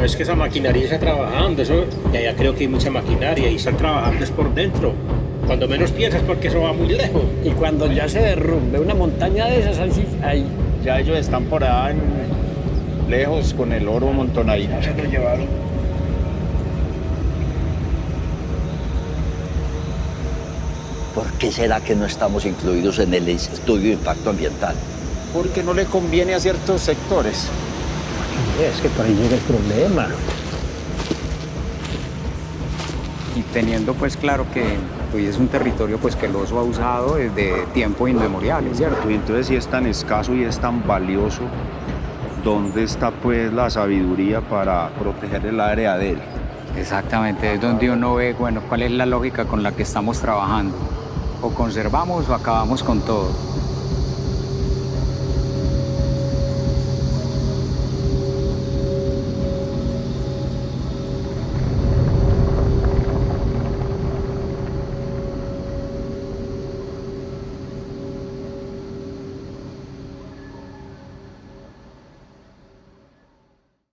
No es que esa maquinaria está trabajando, eso, y allá creo que hay mucha maquinaria y están trabajando es por dentro. Cuando menos piensas porque eso va muy lejos. Y cuando ya se derrumbe una montaña de esas, ahí, sí- ahí Ya ellos están por allá en- lejos con el oro montonadito. se lo llevaron. ¿Por qué será que no estamos incluidos en el estudio de impacto ambiental? Porque no le conviene a ciertos sectores. Es que por ahí llega el problema. y teniendo pues claro que pues, es un territorio pues que el oso ha usado desde tiempo inmemorial, ¿cierto? Y entonces si es tan escaso y es tan valioso, ¿dónde está pues la sabiduría para proteger el área de él? Exactamente, es donde uno ve, bueno, cuál es la lógica con la que estamos trabajando. O conservamos o acabamos con todo.